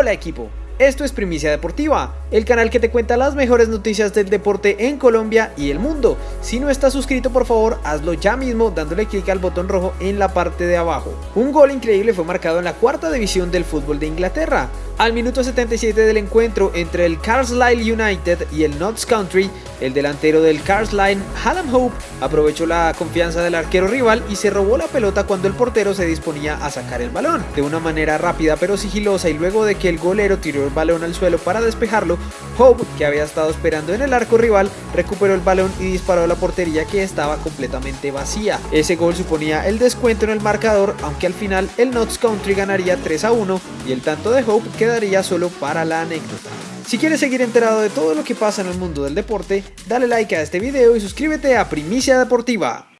Hola equipo, esto es Primicia Deportiva, el canal que te cuenta las mejores noticias del deporte en Colombia y el mundo. Si no estás suscrito por favor hazlo ya mismo dándole clic al botón rojo en la parte de abajo. Un gol increíble fue marcado en la cuarta división del fútbol de Inglaterra. Al minuto 77 del encuentro entre el Carlisle United y el Notts Country, el delantero del Carlisle, Hallam Hope, aprovechó la confianza del arquero rival y se robó la pelota cuando el portero se disponía a sacar el balón. De una manera rápida pero sigilosa y luego de que el golero tiró el balón al suelo para despejarlo, Hope, que había estado esperando en el arco rival, recuperó el balón y disparó a la portería que estaba completamente vacía. Ese gol suponía el descuento en el marcador, aunque al final el Notts Country ganaría 3 a 1 y el tanto de Hope quedaría solo para la anécdota. Si quieres seguir enterado de todo lo que pasa en el mundo del deporte, dale like a este video y suscríbete a Primicia Deportiva.